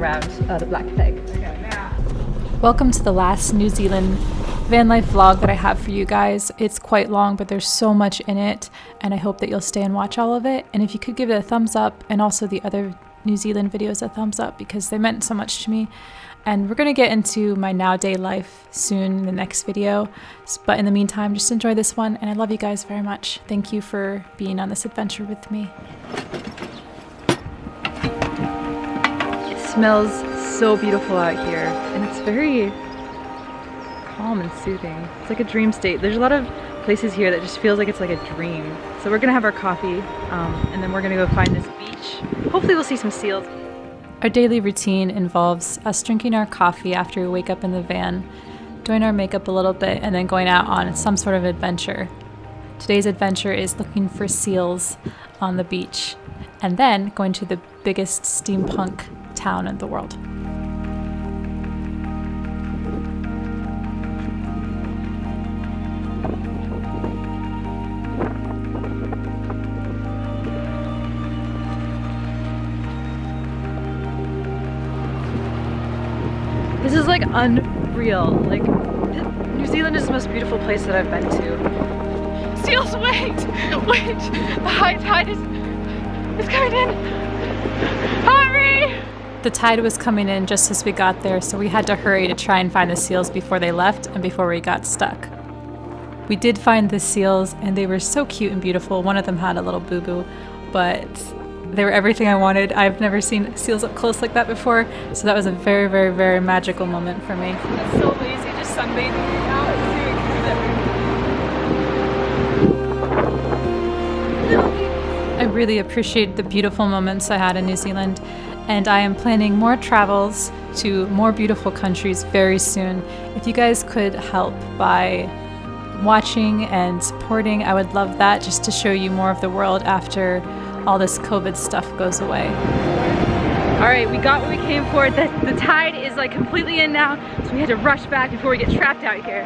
around uh, the Black Plague. Welcome to the last New Zealand van life vlog that I have for you guys. It's quite long, but there's so much in it, and I hope that you'll stay and watch all of it. And if you could give it a thumbs up, and also the other New Zealand videos a thumbs up because they meant so much to me. And we're gonna get into my now day life soon in the next video. But in the meantime, just enjoy this one, and I love you guys very much. Thank you for being on this adventure with me. Smells so beautiful out here, and it's very calm and soothing. It's like a dream state. There's a lot of places here that just feels like it's like a dream. So we're gonna have our coffee, um, and then we're gonna go find this beach. Hopefully we'll see some seals. Our daily routine involves us drinking our coffee after we wake up in the van, doing our makeup a little bit, and then going out on some sort of adventure. Today's adventure is looking for seals on the beach, and then going to the biggest steampunk town in the world. This is like unreal. Like, New Zealand is the most beautiful place that I've been to. Seals, wait! Wait! The high tide is, is coming in! Hurry! The tide was coming in just as we got there, so we had to hurry to try and find the seals before they left and before we got stuck. We did find the seals, and they were so cute and beautiful. One of them had a little boo boo, but they were everything I wanted. I've never seen seals up close like that before, so that was a very, very, very magical moment for me. It's so lazy just sunbathing. I really appreciate the beautiful moments I had in New Zealand, and I am planning more travels to more beautiful countries very soon. If you guys could help by watching and supporting, I would love that just to show you more of the world after all this COVID stuff goes away. All right, we got what we came for. The, the tide is like completely in now, so we had to rush back before we get trapped out here.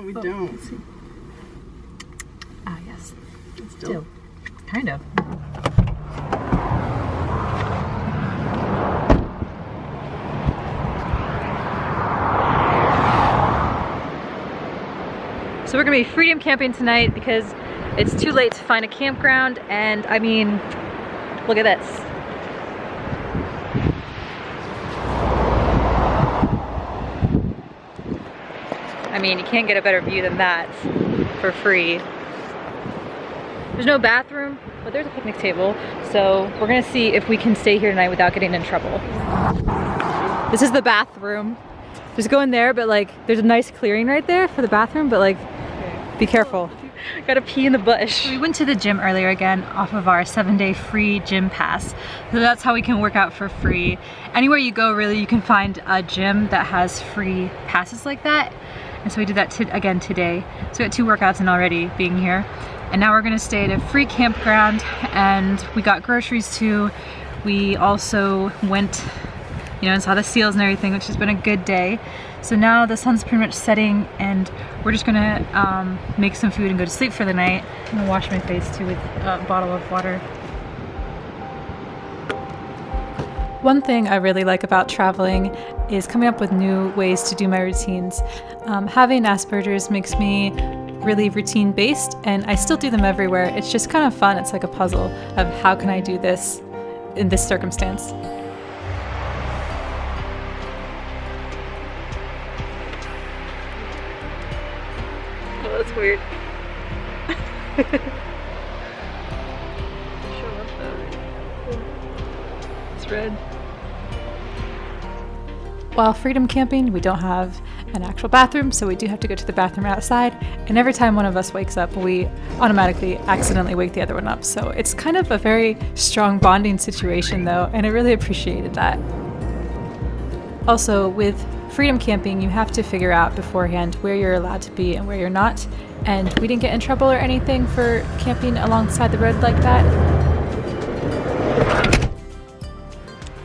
No, we Oh, don't. Ah, yes. Still. Kind of. So we're gonna be freedom camping tonight because it's too late to find a campground and I mean, look at this. Mean, you can't get a better view than that for free. There's no bathroom, but there's a picnic table. So we're gonna see if we can stay here tonight without getting in trouble. This is the bathroom. Just go in there, but like, there's a nice clearing right there for the bathroom, but like, be careful. Gotta pee in the bush. We went to the gym earlier again off of our seven day free gym pass. So that's how we can work out for free. Anywhere you go really, you can find a gym that has free passes like that. And so we did that again today. So we got two workouts in already being here. And now we're gonna stay at a free campground and we got groceries too. We also went, you know, and saw the seals and everything, which has been a good day. So now the sun's pretty much setting and we're just gonna um, make some food and go to sleep for the night. I'm gonna wash my face too with a bottle of water. One thing I really like about traveling is coming up with new ways to do my routines. Um, having Asperger's makes me really routine based and I still do them everywhere. It's just kind of fun. It's like a puzzle of how can I do this in this circumstance. Oh, that's weird. red. While freedom camping, we don't have an actual bathroom, so we do have to go to the bathroom outside. And every time one of us wakes up, we automatically accidentally wake the other one up. So it's kind of a very strong bonding situation, though, and I really appreciated that. Also, with freedom camping, you have to figure out beforehand where you're allowed to be and where you're not. And we didn't get in trouble or anything for camping alongside the road like that.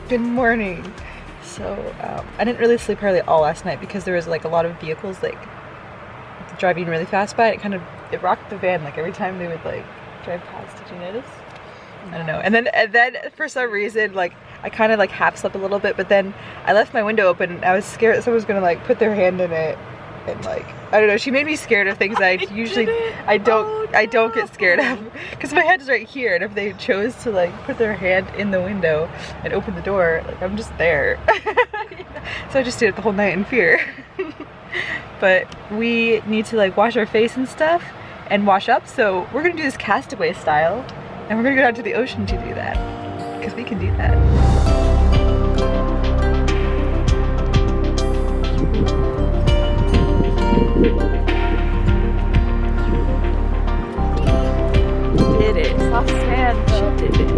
Good morning. So um, I didn't really sleep hardly all last night because there was like a lot of vehicles like driving really fast by. It kind of it rocked the van like every time they would like drive past. Did you notice? I don't know. And then and then for some reason like I kind of like half slept a little bit, but then I left my window open. And I was scared that someone was gonna like put their hand in it and like I don't know. She made me scared of things that I usually I don't I oh, don't get scared of because my head is right here, and if they chose to like put their hand in the window and open the door, like I'm just there. so I just stayed up the whole night in fear. but we need to like wash our face and stuff and wash up. So we're gonna do this castaway style, and we're gonna go down to the ocean to do that because we can do that. She did it.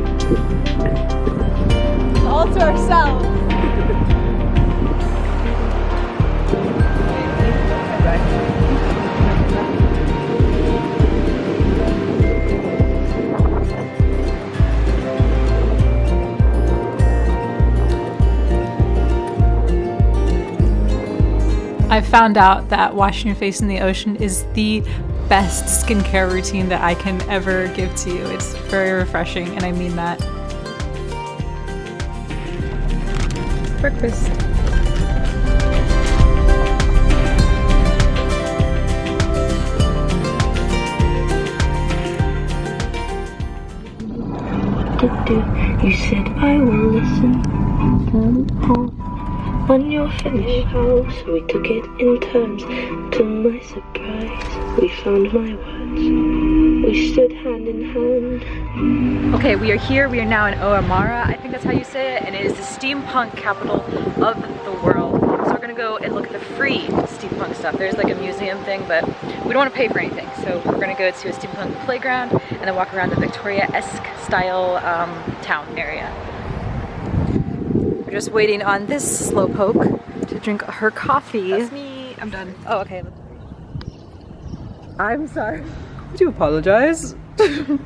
All to ourselves. I found out that washing your face in the ocean is the best skincare routine that I can ever give to you. It's very refreshing, and I mean that. Breakfast. You said I will listen. When you're finished, house, we took it in turns. To my surprise, we found my words. We stood hand in hand. Okay, we are here. We are now in Oamara. I think that's how you say it. And it is the steampunk capital of the world. So we're gonna go and look at the free steampunk stuff. There's like a museum thing, but we don't want to pay for anything. So we're gonna go to a steampunk playground and then walk around the Victoria-esque style um, town area. We're just waiting on this slowpoke to drink her coffee. That's me. I'm done. Oh, okay. I'm sorry. Would you apologize?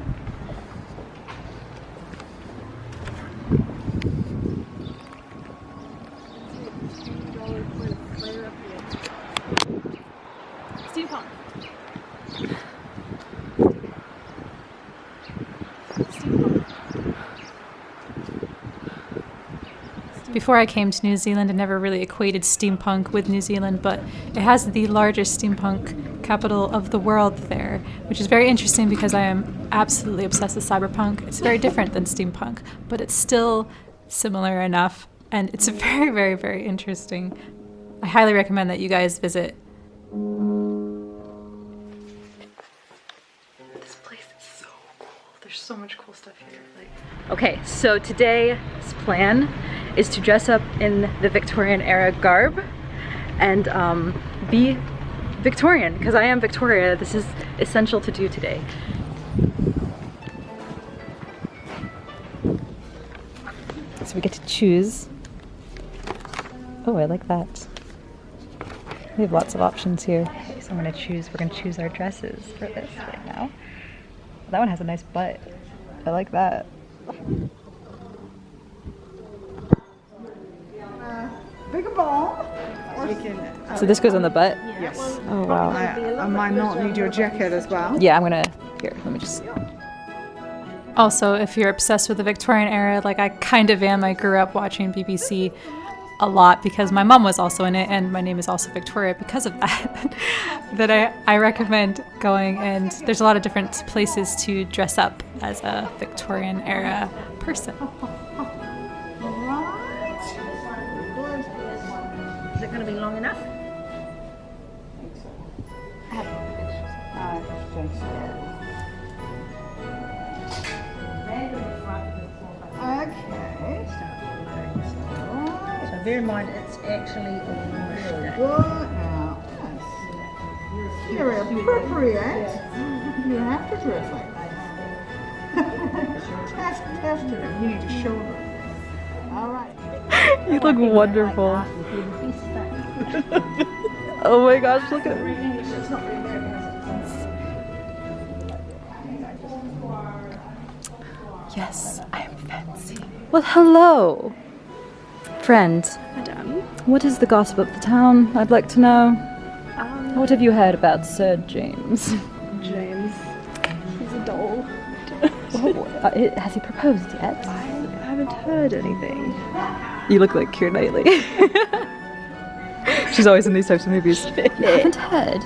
Before I came to New Zealand, I never really equated steampunk with New Zealand, but it has the largest steampunk capital of the world there, which is very interesting because I am absolutely obsessed with cyberpunk. It's very different than steampunk, but it's still similar enough, and it's very, very, very interesting. I highly recommend that you guys visit. This place is so cool. There's so much cool stuff here. Like, okay, so today's plan is to dress up in the Victorian era garb and um, be Victorian because I am Victoria. This is essential to do today. So we get to choose. Oh, I like that. We have lots of options here. So I'm gonna choose, we're gonna choose our dresses for this right now. That one has a nice butt. I like that. So this goes on the butt? Yes. Oh wow. I, I might not need your jacket as well. Yeah, I'm gonna, here, let me just, Also, if you're obsessed with the Victorian era, like I kind of am, I grew up watching BBC a lot because my mom was also in it and my name is also Victoria because of that. that I, I recommend going and there's a lot of different places to dress up as a Victorian era person. Is it going to be long enough? Bear in mind it's actually a wash day. Go out. Yes. Very appropriate. You have to dress like that. test, test her. You need to show her. All right. you look wonderful. Oh my gosh, look at Yes, I am fancy. Well, hello, friend. And What is the gossip of the town? I'd like to know. what have you heard about Sir James? James. He's a doll. Oh, uh, has he proposed yet? I haven't heard anything. You look like Keira Knightley. She's always in these types of movies. You haven't heard?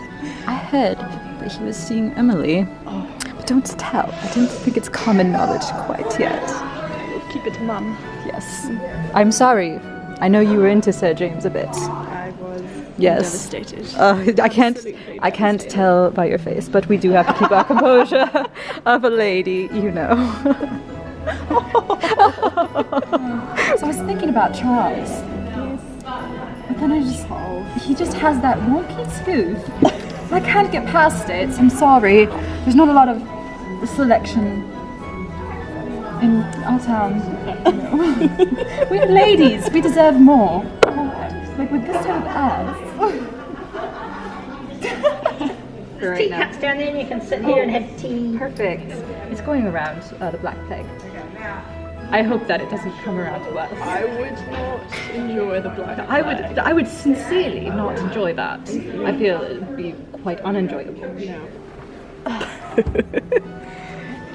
I heard that he was seeing Emily. But don't tell. I don't think it's common knowledge quite yet. Keep it mum. Yes. I'm sorry. I know you were into Sir James a bit. I was Yes. devastated. Uh, I can't. Absolutely I can't tell by your face, but we do have to keep our composure of a lady, you know. so I was thinking about Charles. But then I just, he just has that wonky tooth. I can't get past it. I'm sorry. There's not a lot of selection in our town. We're ladies. We deserve more. Like with this type of ass. Tea cups down there and you can sit here and have tea. Perfect. It's going around uh, the Black Plague. I hope that it doesn't come around to us. I would not enjoy the black. I would, I would sincerely not enjoy that. I feel it would be quite unenjoyable.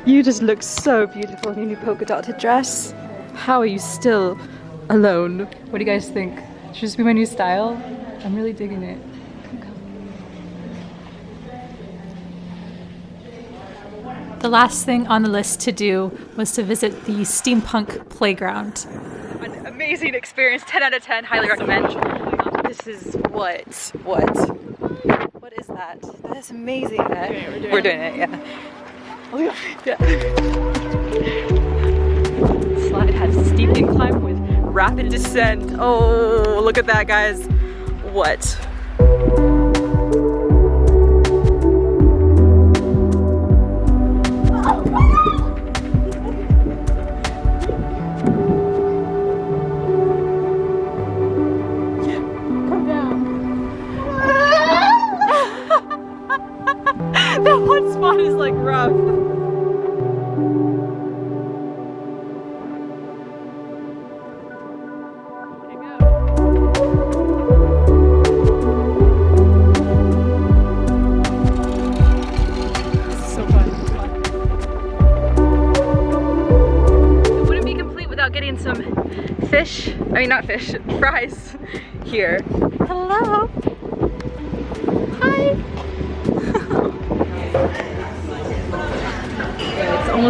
you just look so beautiful in your new polka dotted dress. How are you still alone? What do you guys think? Should this be my new style? I'm really digging it. The last thing on the list to do was to visit the steampunk playground. An amazing experience, 10 out of 10, highly recommend. This is what, what, what is that? That is amazing. we're, doing it. yeah. Slide has steep incline with rapid descent. Oh, look at that, guys. What? Is like rough. So fun. It wouldn't be complete without getting some fish. I mean, not fish, fries here. Hello. Hi.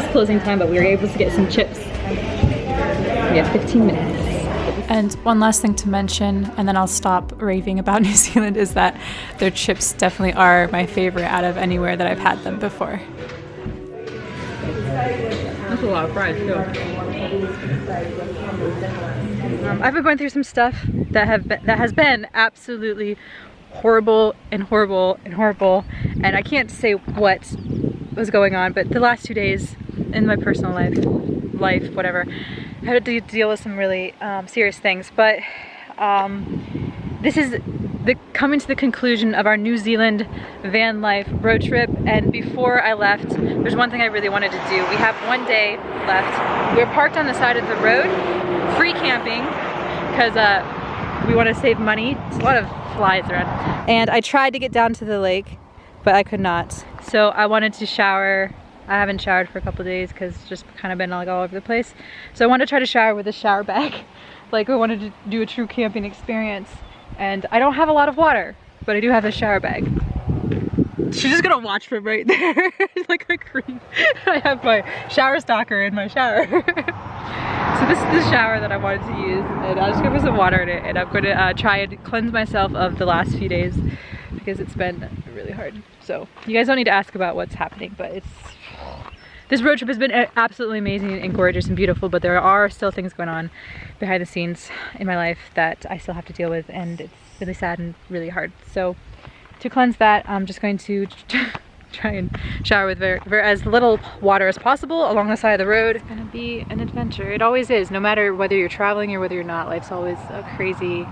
Almost closing time, but we were able to get some chips. We have 15 minutes. And one last thing to mention, and then I'll stop raving about New Zealand, is that their chips definitely are my favorite out of anywhere that I've had them before. That's a lot of fries too. Um, I've been going through some stuff that have been, that has been absolutely horrible and horrible and horrible, and I can't say what was going on. But the last two days in my personal life, life, whatever, I had to deal with some really um, serious things. But um, this is the coming to the conclusion of our New Zealand van life road trip. And before I left there's one thing I really wanted to do. We have one day left. We're parked on the side of the road free camping because uh, we want to save money. It's a lot of flies around. And I tried to get down to the lake but I could not. So I wanted to shower I haven't showered for a couple days because it's just kind of been like all over the place so I wanted to try to shower with a shower bag like I wanted to do a true camping experience and I don't have a lot of water, but I do have a shower bag. She's just gonna watch from right there, like a creep. I have my shower stalker in my shower. so this is the shower that I wanted to use, and I'm just gonna put some water in it, and I'm gonna uh, try and cleanse myself of the last few days because it's been really hard. So you guys don't need to ask about what's happening, but it's this road trip has been uh, absolutely amazing and gorgeous and beautiful, but there are still things going on behind the scenes in my life that I still have to deal with, and it's really sad and really hard. So, to cleanse that, I'm just going to try and shower with very, very, as little water as possible along the side of the road. It's gonna be an adventure. It always is, no matter whether you're traveling or whether you're not. Life's always a crazy,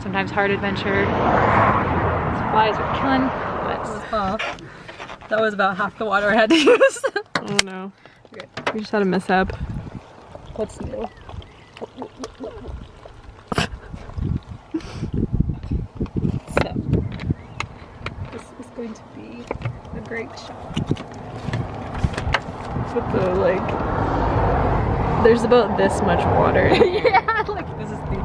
sometimes hard adventure. These flies are killing, but that was about half the water I had to use. I don't Okay. We just had a mishap. What's new? so, this is going to be a great shot. With the like, there's about this much water. yeah, like this is the,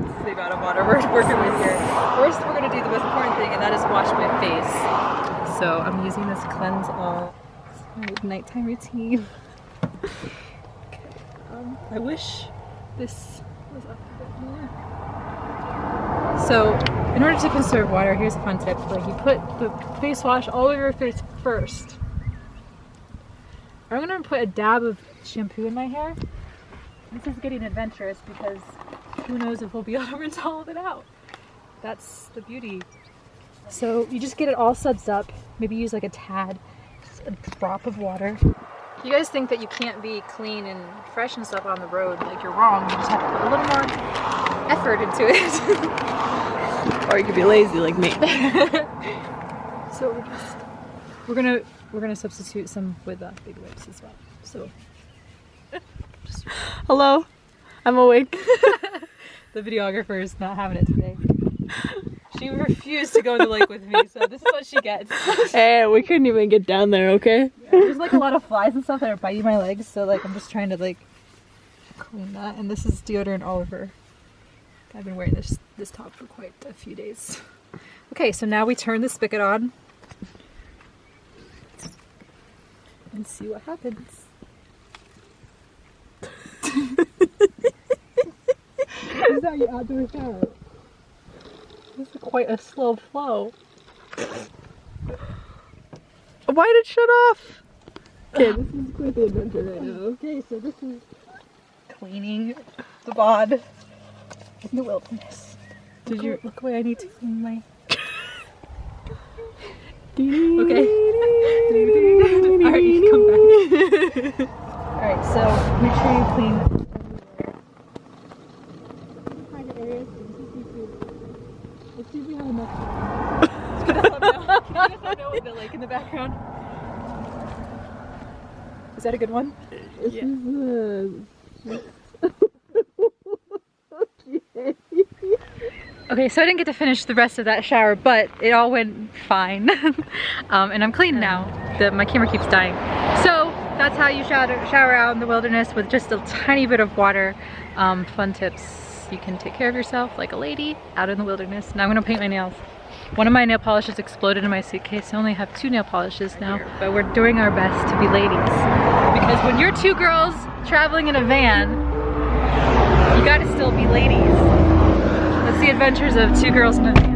this is the amount of water we're working with here. First, we're gonna do the most important thing, and that is wash my face. So I'm using this cleanse all nighttime routine. okay, um, I wish this was up a bit more. So, in order to conserve water, here's a fun tip: like you put the face wash all over your face first. I'm gonna put a dab of shampoo in my hair. This is getting adventurous because who knows if we'll be able to rinse all of it out. That's the beauty. So you just get it all suds up, maybe use like a tad, just a drop of water. You guys think that you can't be clean and fresh and stuff on the road, like you're wrong. You just have to put a little more effort into it. or you could be lazy like me. so we're just, we're gonna, we're gonna substitute some with uh, big wipes as well. So Hello, I'm awake. the videographer is not having it today. She refused to go in the lake with me, so this is what she gets. hey, eh, we couldn't even get down there, okay? There's like a lot of flies and stuff that are biting my legs, so like I'm just trying to like clean that. And this is deodorant Oliver. I've been wearing this this top for quite a few days. Okay, so now we turn the spigot on and see what happens. is how you outdoor shower. This is quite a slow flow. Why did it shut off? Okay, this is quite the adventure right now. Okay, so this is cleaning the bod in the wilderness. Did you look away? I need to clean my. okay. Alright, come back. Alright, so make sure you clean. See if we have enough. Can you guys know with the lake in the background? Is that a good one? This is uh, Okay, so I didn't get to finish the rest of that shower, but it all went fine. um, and I'm clean now. The, my camera keeps dying. So that's how you shower, shower out in the wilderness with just a tiny bit of water. Um, fun tips. You can take care of yourself like a lady out in the wilderness. Now I'm gonna paint my nails. One of my nail polishes exploded in my suitcase. I only have two nail polishes now, but we're doing our best to be ladies. Because when you're two girls traveling in a van, you gotta still be ladies. That's the adventures of two girls in a van.